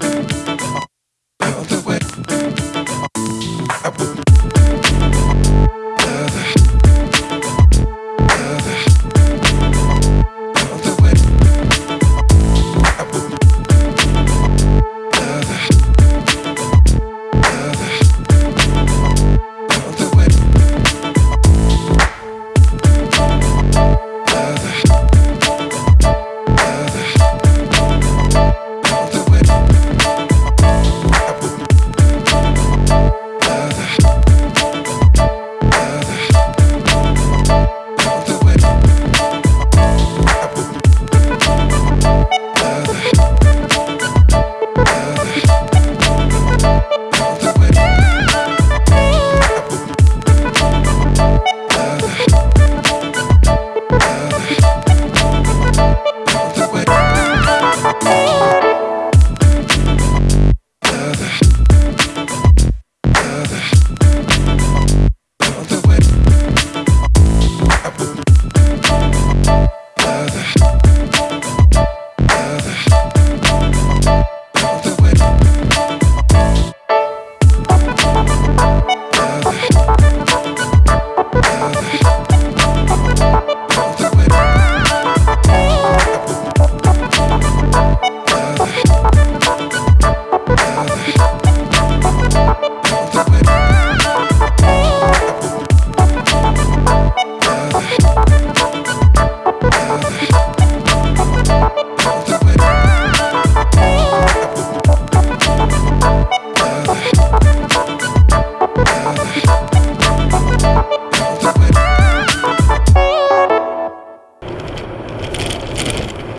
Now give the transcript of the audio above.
Bye.